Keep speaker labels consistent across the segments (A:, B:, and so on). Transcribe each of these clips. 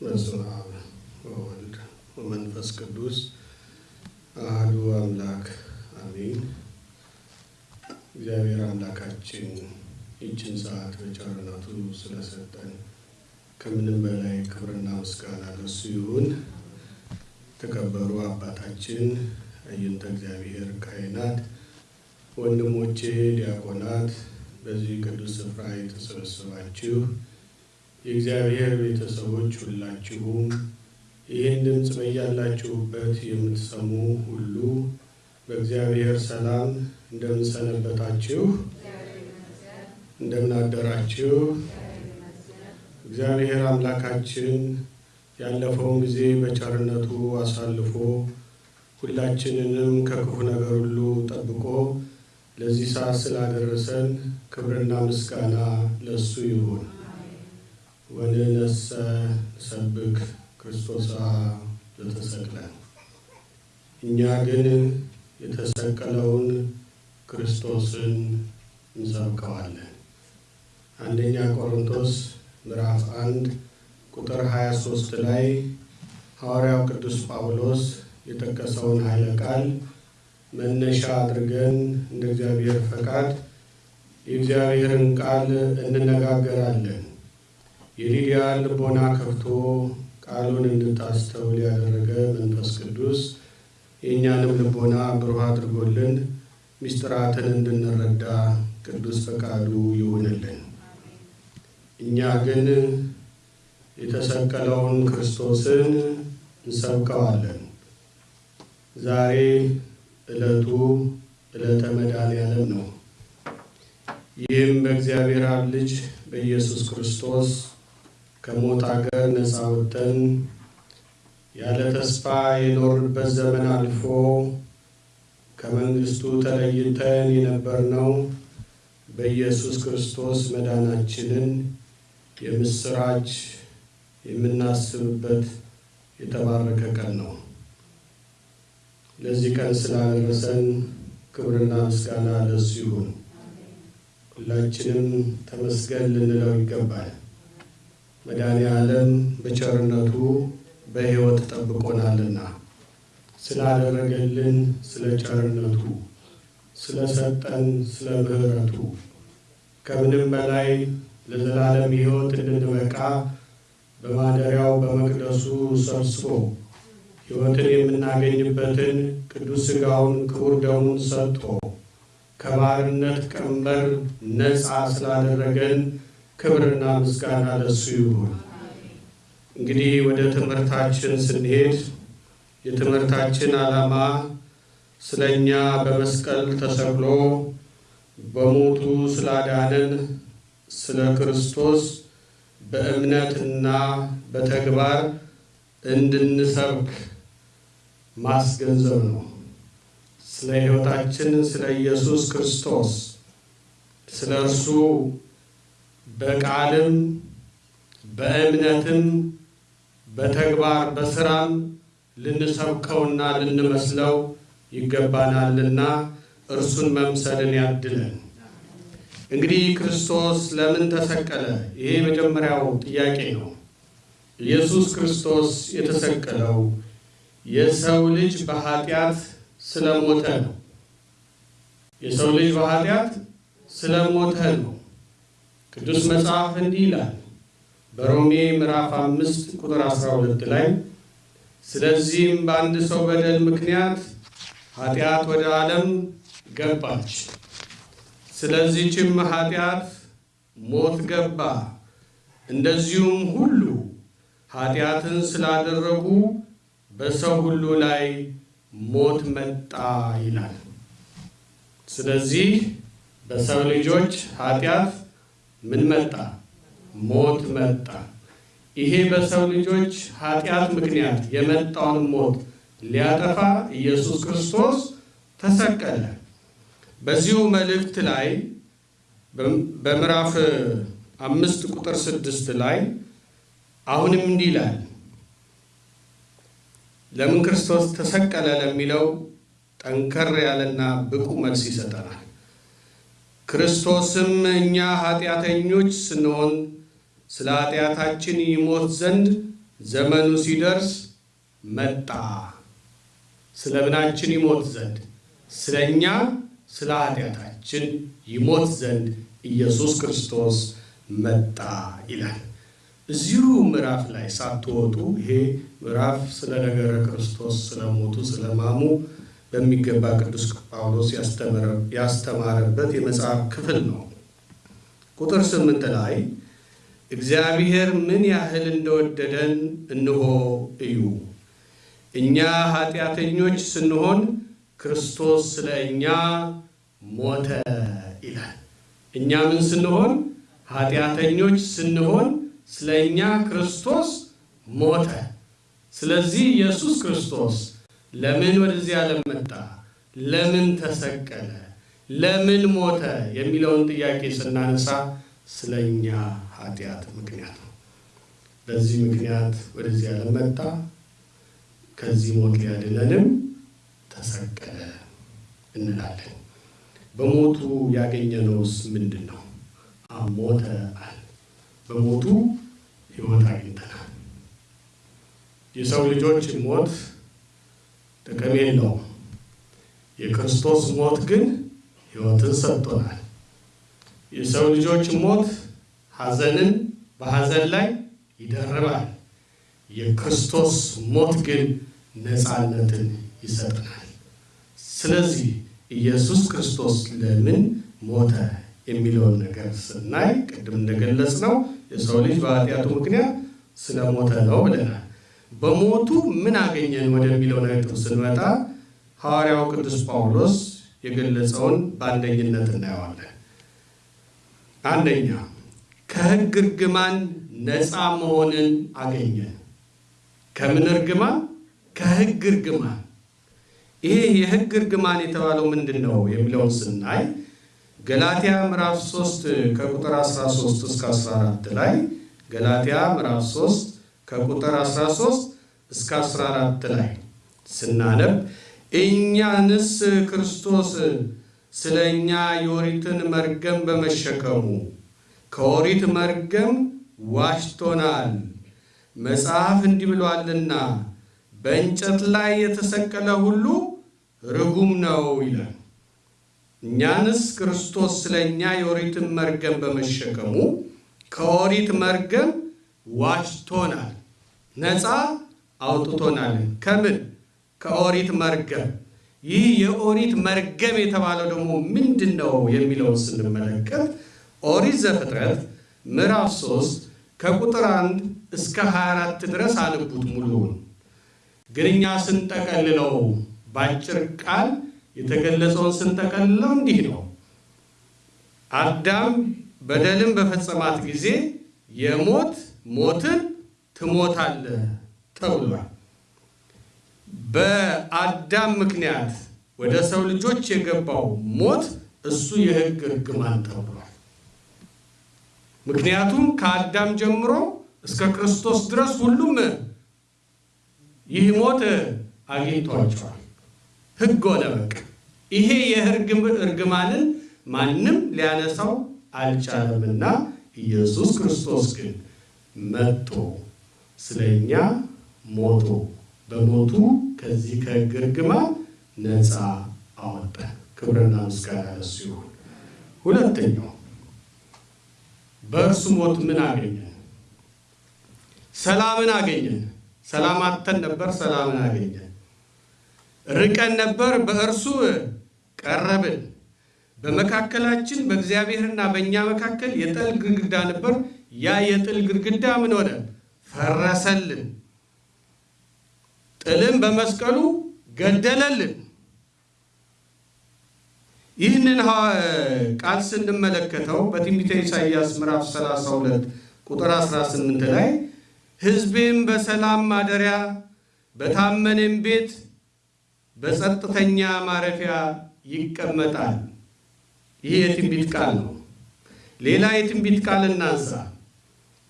A: በስመ አብ ወወልድ ወመንፈስ ቅዱስ አሐዱ አምላክ አሜን። እግዚአብሔር አምላካችን ይችን ሰዓት በቸርነቱ ስለሰጠን ከምንም በላይ ክብርና ምስጋና ለሱ ይሁን። የተከበሩ አባታችን አይንተ እግዚአብሔር ካህናት፣ ወንድሞቼ ዲያቆናት፣ በዚህ ቅዱስ ስፍራ የተሰበሰባችሁ የእግዚአብሔር ቤተሰቦች ሁላችሁም ይህን ድምፅ በያላችሁበት የምትሰሙ ሁሉ በእግዚአብሔር ሰላም እንደምንሰነበታችሁ፣ እንደምናደራችሁ እግዚአብሔር አምላካችን ያለፈውን ጊዜ በቸርነቱ አሳልፎ ሁላችንንም ከክፉ ነገር ሁሉ ጠብቆ ለዚህ ሰዓት ስላደረሰን ክብርና ምስጋና ለእሱ ይሁን። ወንነሰ ሰብክ ክርስቶስ ዘተሰቅለ እኛ ግን የተሰቀለውን ክርስቶስን እንሰብከዋለን። አንደኛ ቆሮንቶስ ምዕራፍ አንድ ቁጥር 23 ላይ ሐዋርያው ቅዱስ ጳውሎስ የጠቀሰውን ኃይለ ቃል መነሻ አድርገን እንደ እግዚአብሔር ፈቃድ የእግዚአብሔርን ቃል እንነጋገራለን። የሊዲያ ልቦና ከፍቶ ቃሉን እንድታስተውል ያደረገ መንፈስ ቅዱስ የእኛንም ልቦና ብሩህ አድርጎልን ምስጢራትን እንድንረዳ ቅዱስ ፈቃዱ ይሁንልን። እኛ ግን የተሰቀለውን ክርስቶስን እንሰብከዋለን። ዛሬ ዕለቱ ዕለተ መድኃኔዓለም ነው። ይህም በእግዚአብሔር አብ ልጅ በኢየሱስ ክርስቶስ ከሞት አገር ነፃ ወጥተን ያለ ተስፋ የኖርንበት ዘመን አልፎ ከመንግስቱ ተለይተን የነበርነው በኢየሱስ ክርስቶስ መዳናችንን የምስራች የምናስብበት የተባረከ ቀን ነው። ለዚህ ቀን ስላደረሰን ክብርና ምስጋና ለሱ ይሁን። ሁላችንም ተመስገን ልንለው ይገባል። መድኃኔ ዓለም በቸርነቱ በሕይወት ጠብቆናልና። ስላደረገልን ስለ ቸርነቱ ስለሰጠን ስለ ምሕረቱ። ከምንም በላይ ለዘላለም ሕይወት እንድንበቃ በማደሪያው በመቅደሱ ሰብስቦ ሕይወትን የምናገኝበትን ቅዱስ ሥጋውን ክቡር ደሙን ሰጥቶ ከባርነት ቀንበር ነፃ ስላደረገን ክብርና ምስጋና ለሱ ይሁን። እንግዲህ ወደ ትምህርታችን ስንሄድ የትምህርታችን ዓላማ ስለ እኛ በመስቀል ተሰቅሎ በሞቱ ስላዳነን ስለ ክርስቶስ በእምነትና በተግባር እንድንሰብክ ማስገንዘብ ነው። ስለ ሕይወታችን ስለ ኢየሱስ ክርስቶስ ስለ እርሱ በቃልም በእምነትም በተግባር በስራም ልንሰብከውና ልንመስለው ይገባናልና እርሱን መምሰልን ያድለን። እንግዲህ ክርስቶስ ለምን ተሰቀለ? ይሄ የመጀመሪያው ጥያቄ ነው። ኢየሱስ ክርስቶስ የተሰቀለው የሰው ልጅ በኃጢአት ስለሞተ ነው። የሰው ልጅ በኃጢአት ስለሞተ ነው። ቅዱስ መጽሐፍ እንዲህ ይላል። በሮሜ ምዕራፍ አምስት ቁጥር 12 ላይ ስለዚህም በአንድ ሰው በደል ምክንያት ኃጢአት ወደ ዓለም ገባች፣ ስለዚህችም ኃጢአት ሞት ገባ፣ እንደዚሁም ሁሉ ኃጢአትን ስላደረጉ በሰው ሁሉ ላይ ሞት መጣ ይላል። ስለዚህ በሰው ልጆች ኃጢአት ምን መጣ? ሞት መጣ። ይሄ በሰው ልጆች ኃጢአት ምክንያት የመጣውን ሞት ሊያጠፋ ኢየሱስ ክርስቶስ ተሰቀለ። በዚሁ መልእክት ላይ በምዕራፍ አምስት ቁጥር ስድስት ላይ አሁንም እንዲህ ይላል። ለምን ክርስቶስ ተሰቀለ ለሚለው ጠንከር ያለና ብቁ መልስ ይሰጠናል። ክርስቶስም እኛ ኃጢአተኞች ስንሆን ስለ ኃጢአታችን ይሞት ዘንድ ዘመኑ ሲደርስ መጣ፣ ስለ ምናችን ይሞት ዘንድ ስለ እኛ ስለ ኃጢአታችን ይሞት ዘንድ ኢየሱስ ክርስቶስ መጣ ይላል። እዚሁ ምዕራፍ ላይ ሳትወጡ ይሄ ምዕራፍ ስለ ነገረ ክርስቶስ ስለሞቱ ስለማሙ በሚገባ ቅዱስ ጳውሎስ ያስተማረበት የመጽሐፍ ክፍል ነው። ቁጥር ስምንት ላይ እግዚአብሔር ምን ያህል እንደወደደን እንሆ እዩ፣ እኛ ኃጢአተኞች ስንሆን ክርስቶስ ስለ እኛ ሞተ ይላል። እኛ ምን ስንሆን? ኃጢአተኞች ስንሆን ስለ እኛ ክርስቶስ ሞተ። ስለዚህ ኢየሱስ ክርስቶስ ለምን ወደዚህ ዓለም መጣ? ለምን ተሰቀለ? ለምን ሞተ? የሚለውን ጥያቄ ስናነሳ ስለ እኛ ኃጢአት ምክንያት ነው። በዚህ ምክንያት ወደዚህ ዓለም መጣ። ከዚህ ሞት ሊያድነንም ተሰቀለ እንላለን። በሞቱ ያገኘነውስ ምንድን ነው? ሞተ አለ። በሞቱ ሕይወት አግኝተናል። የሰው ልጆች ሞት ጥቅም የለውም። የክርስቶስ ሞት ግን ሕይወትን ሰጥቶናል። የሰው ልጆች ሞት ሐዘንን በሐዘን ላይ ይደርባል። የክርስቶስ ሞት ግን ነፃነትን ይሰጠናል። ስለዚህ ኢየሱስ ክርስቶስ ለምን ሞተ የሚለውን ነገር ስናይ ቅድም እንደገለጽ ነው የሰው ልጅ በኃጢአቱ ምክንያት ስለ ሞተ ነው ብለናል። በሞቱ ምን አገኘን ወደሚለው ነጥብ ስንመጣ ሐዋርያው ቅዱስ ጳውሎስ የገለጸውን በአንደኝነት እናየዋለን። አንደኛ ከሕግ እርግማን ነፃ መሆንን አገኘን። ከምን እርግማን? ከሕግ እርግማን። ይሄ የሕግ እርግማን የተባለው ምንድን ነው የሚለውን ስናይ ገላትያ ምዕራፍ 3 ከቁጥር 13 እስከ 14 ላይ ገላትያ ምዕራፍ 3 ከቁጥር 13 እስከ 14 ላይ ስናነብ እኛንስ ክርስቶስ ስለ እኛ የኦሪትን መርገም በመሸከሙ ከኦሪት መርገም ዋጅቶናል። መጽሐፍ እንዲህ ብሏልና በእንጨት ላይ የተሰቀለ ሁሉ ርጉም ነው ይላል። እኛንስ ክርስቶስ ስለ እኛ የኦሪትን መርገም በመሸከሙ ከኦሪት መርገም ዋጅቶናል፣ ነፃ አውጥቶናል። ከምን? ከኦሪት መርገም። ይህ የኦሪት መርገም የተባለው ደግሞ ምንድን ነው የሚለውን ስንመለከት ኦሪት ዘፍጥረት ምዕራፍ 3 ከቁጥር 1 እስከ 24 ድረስ አንቡት ሙሉውን። ግን እኛ ስንጠቀልለው በአጭር ቃል የተገለጸውን ስንጠቀልለው እንዲህ ነው። አዳም በደልን በፈጸማት ጊዜ የሞት ሞትን ትሞታለህ ተብሏል። በአዳም ምክንያት ወደ ሰው ልጆች የገባው ሞት እሱ የሕግ እርግማን ተብሏል። ምክንያቱም ከአዳም ጀምሮ እስከ ክርስቶስ ድረስ ሁሉም ይህ ሞት አግኝቷቸዋል። ሕግ ሆነ በቃ። ይሄ የሕግ እርግማንን ማንም ሊያነሳው አልቻለምና ኢየሱስ ክርስቶስ ግን መጥቶ ስለኛ ሞቶ በሞቱ ከዚህ ከሕግ እርግማን ነፃ አወጣን። ክብርና ምስጋና ለእሱ ይሁን። ሁለተኛው በእርሱ ሞት ምን አገኘን? ሰላምን አገኘን። ሰላም አጥተን ነበር፣ ሰላምን አገኘን። ርቀን ነበር፣ በእርሱ ቀረብን። በመካከላችን በእግዚአብሔርና በእኛ መካከል የጥል ግድግዳ ነበር። ያ የጥል ግድግዳ ምን ሆነ? ፈረሰልን። ጥልን በመስቀሉ ገደለልን። ይህንን ቃል ስንመለከተው በትንቢተ ኢሳይያስ ምዕራፍ 32 ቁጥር 18 ላይ ሕዝቤም በሰላም ማደሪያ በታመነም ቤት በጸጥተኛ ማረፊያ ይቀመጣል። ይህ የትንቢት ቃል ነው። ሌላ የትንቢት ቃል እናንሳ።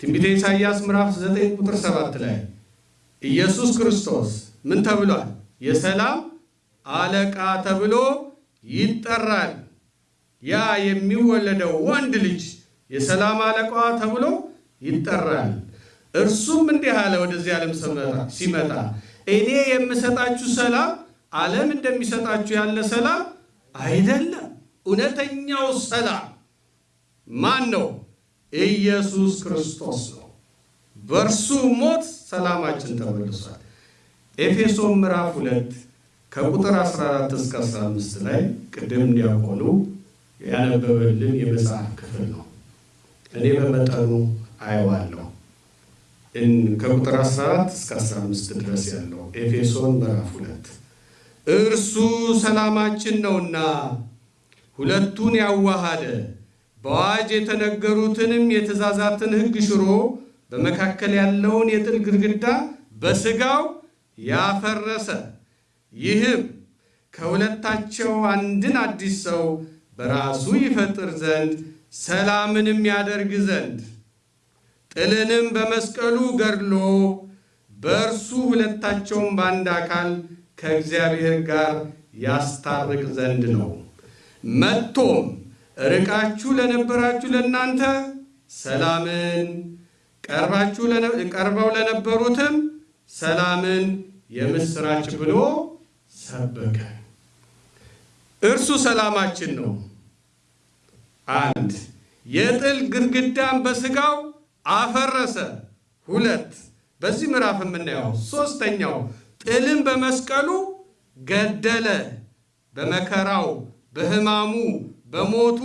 A: ትንቢተ ኢሳይያስ ምዕራፍ 9 ቁጥር 7 ላይ ኢየሱስ ክርስቶስ ምን ተብሏል? የሰላም አለቃ ተብሎ ይጠራል። ያ የሚወለደው ወንድ ልጅ የሰላም አለቃ ተብሎ ይጠራል። እርሱም እንዲህ አለ፣ ወደዚህ ዓለም ሲመጣ እኔ የምሰጣችሁ ሰላም ዓለም እንደሚሰጣችሁ ያለ ሰላም አይደለም። እውነተኛው ሰላም ማን ነው? ኢየሱስ ክርስቶስ ነው። በእርሱ ሞት ሰላማችን ተመልሷል። ኤፌሶን ምዕራፍ ሁለት ከቁጥር 14 እስከ 15 ላይ ቅድም እንዲያቆኑ ያነበበልን የመጽሐፍ ክፍል ነው። እኔ በመጠኑ አየዋለሁ። ከቁጥር 14 እስከ 15 ድረስ ያለው ኤፌሶን ምዕራፍ ሁለት እርሱ ሰላማችን ነውና ሁለቱን ያዋሃደ በአዋጅ የተነገሩትንም የትእዛዛትን ሕግ ሽሮ በመካከል ያለውን የጥል ግድግዳ በሥጋው ያፈረሰ ይህም ከሁለታቸው አንድን አዲስ ሰው በራሱ ይፈጥር ዘንድ ሰላምንም ያደርግ ዘንድ ጥልንም በመስቀሉ ገድሎ በእርሱ ሁለታቸውን በአንድ አካል ከእግዚአብሔር ጋር ያስታርቅ ዘንድ ነው። መጥቶም ርቃችሁ ለነበራችሁ ለእናንተ ሰላምን ቀርበው ለነበሩትም ሰላምን የምስራች ብሎ ሰበከ። እርሱ ሰላማችን ነው። አንድ የጥል ግድግዳን በሥጋው አፈረሰ። ሁለት በዚህ ምዕራፍ የምናየው ሦስተኛው ጥልን በመስቀሉ ገደለ። በመከራው በሕማሙ በሞቱ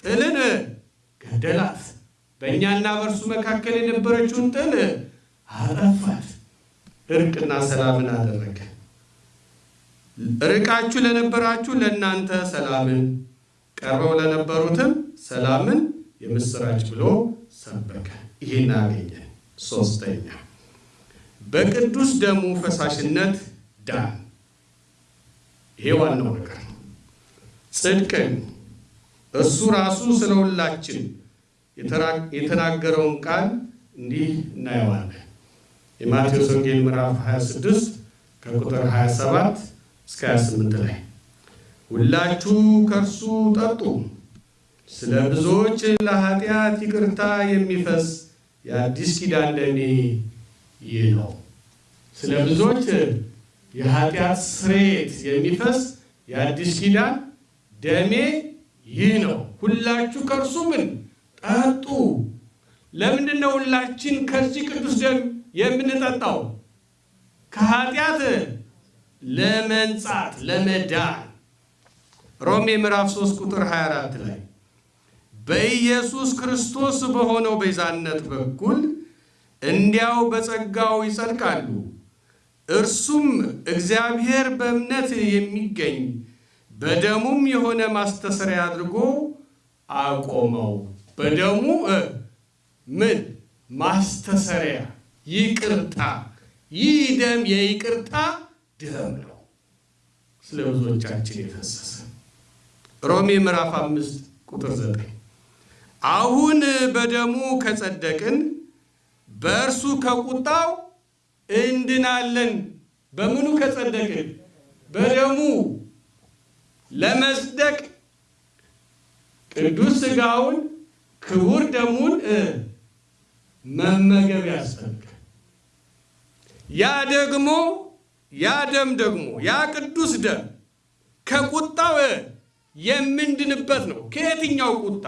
A: ጥልን ገደላት። በእኛና በእርሱ መካከል የነበረችውን ጥል አጠፋት። እርቅና ሰላምን አደረገ። ርቃችሁ ለነበራችሁ ለእናንተ ሰላምን፣ ቀርበው ለነበሩትም ሰላምን የምስራች ብሎ ሰበከ። ይህን አገኘን። ሶስተኛ በቅዱስ ደሙ ፈሳሽነት ዳን። ይሄ ዋናው ነገር ጽድቅን እሱ ራሱ ስለ ሁላችን የተናገረውን ቃል እንዲህ እናየዋለን። የማቴዎስ ወንጌል ምዕራፍ 26 ከቁጥር 27 እስከ 28 ላይ ሁላችሁ ከእርሱ ጠጡ፣ ስለ ብዙዎች ለኃጢአት ይቅርታ የሚፈስ የአዲስ ኪዳን ደሜ ይህ ነው። ስለ ብዙዎች የኃጢአት ስርየት የሚፈስ የአዲስ ኪዳን ደሜ ይህ ነው። ሁላችሁ ከእርሱ ምን ጠጡ። ለምንድን ነው ሁላችን ከዚህ ቅዱስ ደም የምንጠጣው? ከኃጢአት ለመንጻት ለመዳን። ሮሜ ምዕራፍ 3 ቁጥር 24 ላይ በኢየሱስ ክርስቶስ በሆነው ቤዛነት በኩል እንዲያው በጸጋው ይጸድቃሉ። እርሱም እግዚአብሔር በእምነት የሚገኝ በደሙም የሆነ ማስተሰሪያ አድርጎ አቆመው። በደሙ ምን ማስተሰሪያ ይቅርታ። ይህ ደም የይቅርታ ደም ነው፣ ስለ ብዙዎቻችን የፈሰሰ። ሮሜ ምዕራፍ አምስት ቁጥር ዘጠኝ አሁን በደሙ ከጸደቅን በእርሱ ከቁጣው እንድናለን። በምኑ ከጸደቅን? በደሙ ለመጽደቅ ቅዱስ ሥጋውን ክቡር ደሙን መመገብ ያስፈልጋል። ያ ደግሞ ያ ደም ደግሞ ያ ቅዱስ ደም ከቁጣው የምንድንበት ነው። ከየትኛው ቁጣ?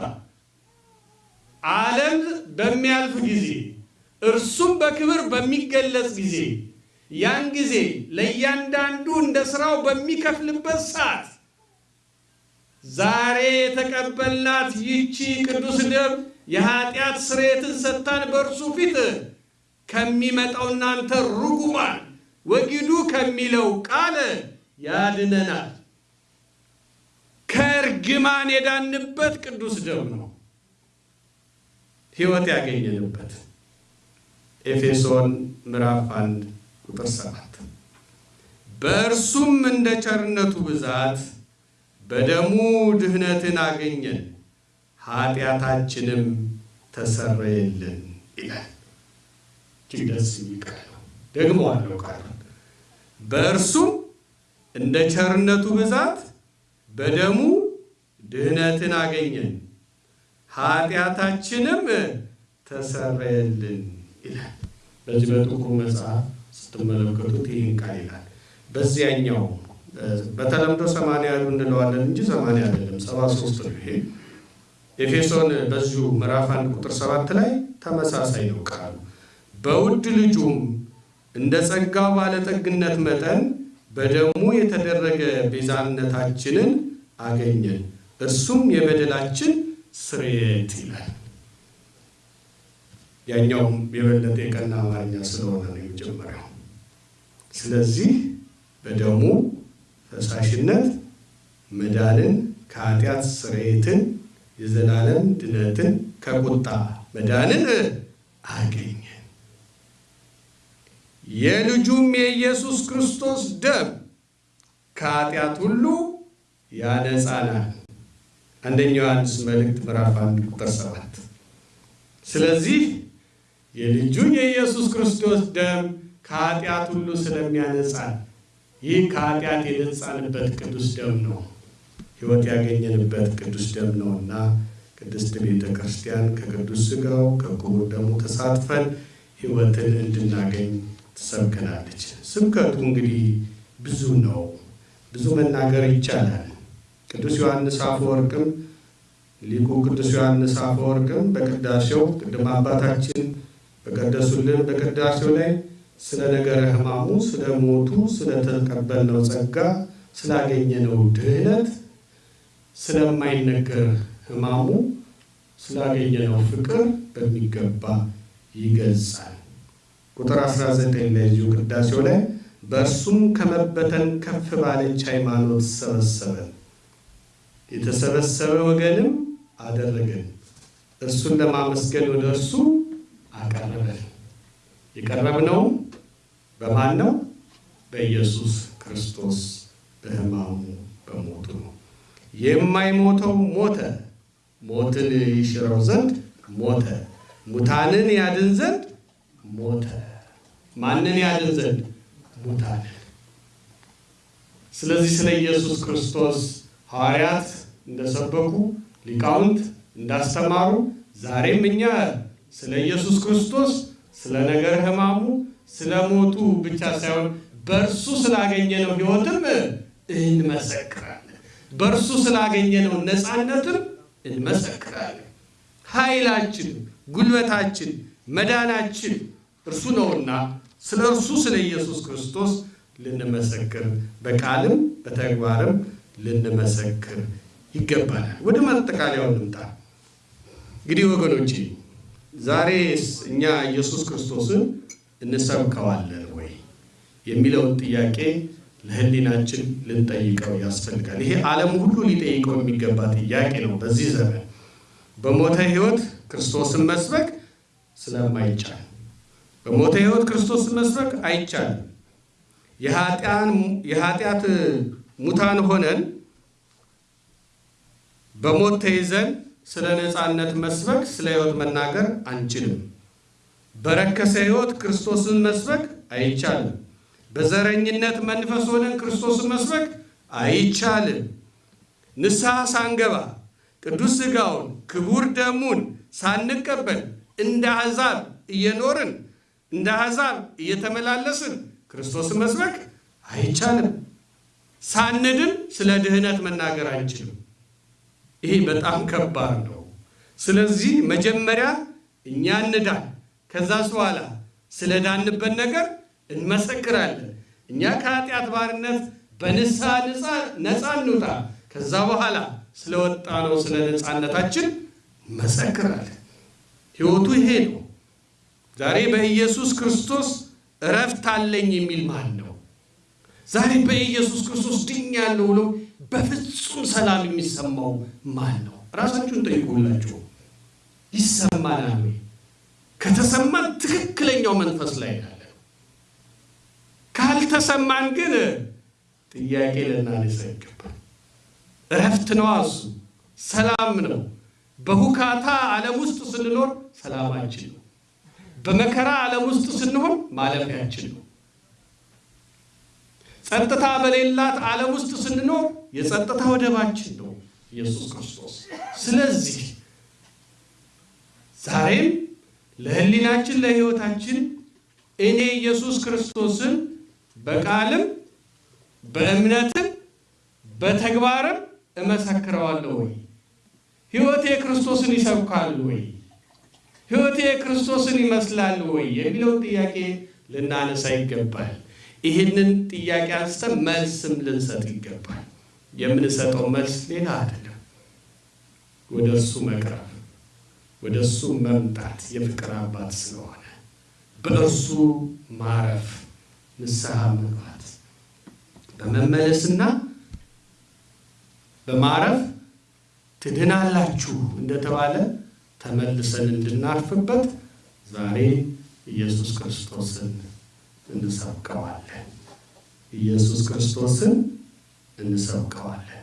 A: ዓለም በሚያልፍ ጊዜ እርሱም በክብር በሚገለጽ ጊዜ ያን ጊዜ ለእያንዳንዱ እንደ ሥራው በሚከፍልበት ሰዓት ዛሬ የተቀበልናት ይቺ ቅዱስ ደም የኃጢአት ስርየትን ሰጥታን በእርሱ ፊት ከሚመጣው እናንተ ርጉማን ወጊዱ ከሚለው ቃል ያድነናል። ከእርግማን የዳንበት ቅዱስ ደም ነው፣ ሕይወት ያገኘንበት። ኤፌሶን ምዕራፍ 1 ቁጥር 7 በእርሱም እንደ ቸርነቱ ብዛት በደሙ ድህነትን አገኘን ኃጢአታችንም ተሰረየልን ይላል። እጅግ ደስ የሚል ደግሞ አለው ቃል በእርሱም እንደ ቸርነቱ ብዛት በደሙ ድህነትን አገኘን ኃጢአታችንም ተሰረየልን ይላል። በዚህ በጥቁሩ መጽሐፍ ስትመለከቱት ይህን ቃል ይላል። በዚያኛው በተለምዶ ሰማንያ እንለዋለን እንጂ ሰማንያ አይደለም፣ ሰባ ሶስት ነው ይሄ ኤፌሶን በዚሁ ምዕራፍ አንድ ቁጥር ሰባት ላይ ተመሳሳይ ነው ቃሉ። በውድ ልጁም እንደ ጸጋው ባለጠግነት መጠን በደሙ የተደረገ ቤዛነታችንን አገኘን፣ እርሱም የበደላችን ስርየት ይላል። ያኛውም የበለጠ የቀና አማርኛ ስለሆነ ነው የመጀመሪያው። ስለዚህ በደሙ ፈሳሽነት መዳንን ከኃጢአት ስርየትን የዘላለም ድነትን ከቁጣ መዳንን አገኘን። የልጁም የኢየሱስ ክርስቶስ ደም ከኃጢአት ሁሉ ያነጻናል። አንደኛው ዮሐንስ መልእክት ምዕራፍ አንድ ቁጥር ሰባት ስለዚህ የልጁ የኢየሱስ ክርስቶስ ደም ከኃጢአት ሁሉ ስለሚያነጻን ይህ ከኃጢአት የነጻንበት ቅዱስ ደም ነው። ሕይወት ያገኘንበት ቅዱስ ደም ነውና ቅድስት ቤተ ክርስቲያን ከቅዱስ ሥጋው ከክቡር ደሙ ተሳትፈን ሕይወትን እንድናገኝ ትሰብከናለች። ስብከቱ እንግዲህ ብዙ ነው፣ ብዙ መናገር ይቻላል። ቅዱስ ዮሐንስ አፈወርቅም ሊቁ ቅዱስ ዮሐንስ አፈወርቅም በቅዳሴው ቅድም አባታችን በቀደሱልን በቅዳሴው ላይ ስለ ነገረ ሕማሙ፣ ስለ ሞቱ፣ ስለተቀበልነው ጸጋ፣ ስላገኘነው ድህነት ስለማይነገር ሕማሙ ስላገኘነው ፍቅር በሚገባ ይገልጻል። ቁጥር 19 ላይ እዚሁ ቅዳሴው ላይ በእርሱም ከመበተን ከፍ ባለች ሃይማኖት ሰበሰበን፣ የተሰበሰበ ወገንም አደረገን፣ እርሱን ለማመስገን ወደ እርሱ አቀረበን። የቀረብነው በማን ነው? በኢየሱስ ክርስቶስ በሕማሙ በሞቱ ነው። የማይሞተው ሞተ፣ ሞትን ይሽረው ዘንድ ሞተ፣ ሙታንን ያድን ዘንድ ሞተ። ማንን ያድን ዘንድ? ሙታንን። ስለዚህ ስለ ኢየሱስ ክርስቶስ ሐዋርያት እንደሰበኩ ሊቃውንት እንዳስተማሩ ዛሬም እኛ ስለ ኢየሱስ ክርስቶስ ስለ ነገረ ሕማሙ ስለ ሞቱ ብቻ ሳይሆን በእርሱ ስላገኘነው ሕይወትም እንመሰክራለን። በእርሱ ስላገኘነው ነፃነትም እንመሰክራለን። ኃይላችን፣ ጉልበታችን፣ መዳናችን እርሱ ነውና ስለ እርሱ ስለ ኢየሱስ ክርስቶስ ልንመሰክር በቃልም በተግባርም ልንመሰክር ይገባናል። ወደ ማጠቃለያው እንምጣ። እንግዲህ ወገኖቼ ዛሬስ እኛ ኢየሱስ ክርስቶስን እንሰብከዋለን ወይ የሚለውን ጥያቄ ለሕሊናችን ልንጠይቀው ያስፈልጋል። ይሄ ዓለም ሁሉ ሊጠይቀው የሚገባ ጥያቄ ነው። በዚህ ዘመን በሞተ ሕይወት ክርስቶስን መስበክ ስለማይቻል በሞተ ሕይወት ክርስቶስን መስበክ አይቻልም። የኃጢአት ሙታን ሆነን በሞት ተይዘን ስለ ነፃነት መስበክ ስለ ሕይወት መናገር አንችልም። በረከሰ ሕይወት ክርስቶስን መስበክ አይቻልም። በዘረኝነት መንፈስ ሆነን ክርስቶስን መስበክ አይቻልም። ንስሐ ሳንገባ ቅዱስ ሥጋውን ክቡር ደሙን ሳንቀበል እንደ አሕዛብ እየኖርን እንደ አሕዛብ እየተመላለስን ክርስቶስን መስበክ አይቻልም። ሳንድን ስለ ድህነት መናገር አንችልም። ይሄ በጣም ከባድ ነው። ስለዚህ መጀመሪያ እኛ እንዳን፣ ከዛስ በኋላ ስለ ዳንበት ነገር እንመሰክራለን። እኛ ከኃጢአት ባርነት በንስሐ ነፃ እንውጣ። ከዛ በኋላ ስለወጣ ነው ስለ ነፃነታችን መሰክራለን። ሕይወቱ ይሄ ነው። ዛሬ በኢየሱስ ክርስቶስ እረፍት አለኝ የሚል ማን ነው? ዛሬ በኢየሱስ ክርስቶስ ድኛለሁ ብሎ በፍጹም ሰላም የሚሰማው ማን ነው? ራሳችሁን ጠይቁላችሁ። ይሰማናል? ከተሰማን ትክክለኛው መንፈስ ላይ ያለ ካልተሰማን ግን ጥያቄ ልናነሳ ይገባል። እረፍት ነው፣ እሱ ሰላም ነው። በሁካታ ዓለም ውስጥ ስንኖር ሰላማችን ነው። በመከራ ዓለም ውስጥ ስንሆን ማለፊያችን ነው። ጸጥታ በሌላት ዓለም ውስጥ ስንኖር የጸጥታ ወደባችን ነው ኢየሱስ ክርስቶስ። ስለዚህ ዛሬም ለሕሊናችን ለሕይወታችን እኔ ኢየሱስ ክርስቶስን በቃልም በእምነትም በተግባርም እመሰክረዋለሁ ወይ? ሕይወቴ ክርስቶስን ይሰብካል ወይ? ሕይወቴ ክርስቶስን ይመስላል ወይ? የሚለውን ጥያቄ ልናነሳ ይገባል። ይህንን ጥያቄ አንስተን መልስም ልንሰጥ ይገባል። የምንሰጠው መልስ ሌላ አይደለም፣ ወደ እሱ መቅረብ፣ ወደ እሱ መምጣት የፍቅር አባት ስለሆነ በእርሱ ማረፍ፣ ንስሐ መግባት፣ በመመለስና በማረፍ ትድናላችሁ እንደተባለ ተመልሰን እንድናርፍበት ዛሬ ኢየሱስ ክርስቶስን እንሰብከዋለን። ኢየሱስ ክርስቶስን እንሰብከዋለን።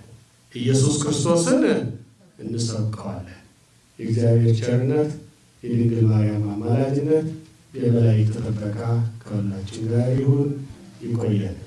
A: ኢየሱስ ክርስቶስን እንሰብከዋለን። የእግዚአብሔር ቸርነት፣ የድንግል ማርያም አማላጅነት፣ የመላእክት ጥበቃ ከሁላችን ጋር ይሁን። ይቆየን።